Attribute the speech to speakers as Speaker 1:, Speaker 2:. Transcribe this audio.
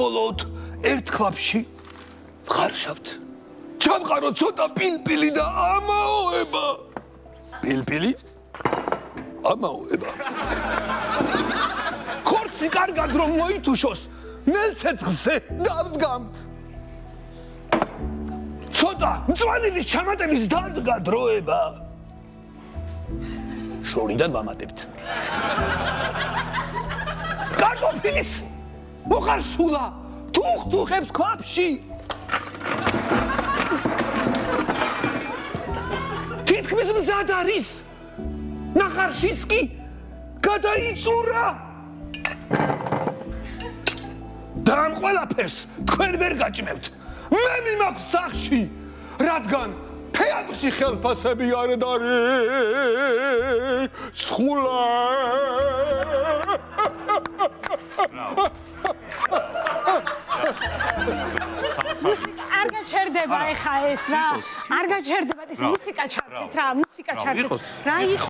Speaker 1: საბოლოოდ ერთ ქვაფში ხარშავთ. ჩამყარო ცოტა პილპილი და ამაოება. პილპილი? ამაოება. ხორცი კარგად რომ მოითუშოს, ნელცეცხლზე დავდგამთ. ცოტა მწვანილის ჩამატების დადგა დროება. შორიდან ვამატებთ. კარტოფილიც მოხარ სულა თუხთუხებს ქვაფში თითქმის მზად არის. ნახარშიც კი გადაიწურა. და ამ ყველაფერს თქვენ ვერ გაჭმევთ მე მიმაქვს სახში რადგან თეატრში ხელფასები არ დარი სხულა
Speaker 2: მუსიკა არ გაჩერდება ეხა ეს რა. არ გაჩერდება ეს მუსიკა ჩართეთ რა მუსიკა ჩართეთ. რა იყო